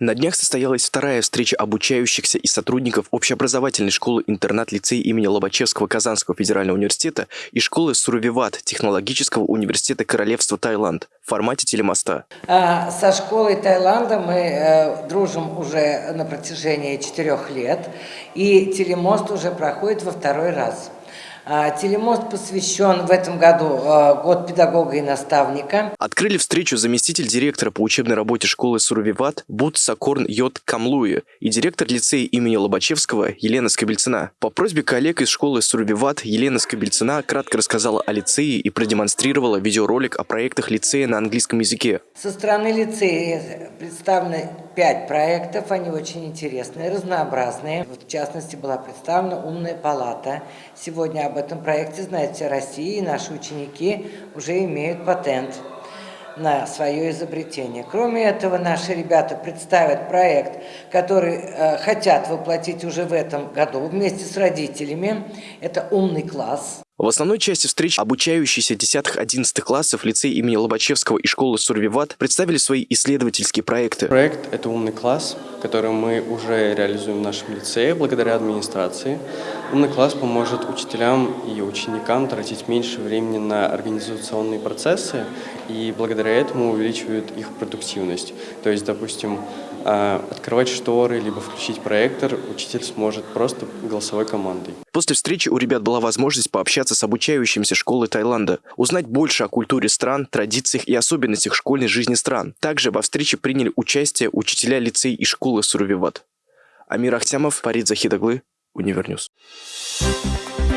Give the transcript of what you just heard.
На днях состоялась вторая встреча обучающихся и сотрудников общеобразовательной школы-интернат лицея имени Лобачевского Казанского федерального университета и школы Сурвиват Технологического университета Королевства Таиланд в формате телемоста. А, со школой Таиланда мы э, дружим уже на протяжении четырех лет, и телемост уже проходит во второй раз. А, телемост посвящен в этом году а, год педагога и наставника. Открыли встречу заместитель директора по учебной работе школы Сурвиват Бут Сакорн Йот Камлуи и директор лицея имени Лобачевского Елена Скобельцина. По просьбе коллег из школы Сурвиват Елена Скобельцина кратко рассказала о лицее и продемонстрировала видеоролик о проектах лицея на английском языке. Со стороны лицея представлены пять проектов, они очень интересные, разнообразные. В частности, была представлена «Умная палата». Сегодня об этом проекте знает вся Россия, и наши ученики уже имеют патент на свое изобретение. Кроме этого, наши ребята представят проект, который э, хотят воплотить уже в этом году вместе с родителями. Это «Умный класс». В основной части встреч обучающиеся 10-11 классов лицей имени Лобачевского и школы Сурвиват представили свои исследовательские проекты. Проект – это «Умный класс», который мы уже реализуем в нашем лицее благодаря администрации. «Умный класс» поможет учителям и ученикам тратить меньше времени на организационные процессы и благодаря этому увеличивают их продуктивность. То есть, допустим, открывать шторы, либо включить проектор учитель сможет просто голосовой командой. После встречи у ребят была возможность пообщаться с обучающимися школы Таиланда, узнать больше о культуре стран, традициях и особенностях школьной жизни стран. Также во встрече приняли участие учителя лицей и школы Сурувиват. Амир Ахтямов, Парид Захидаглы, Универньюз. Thank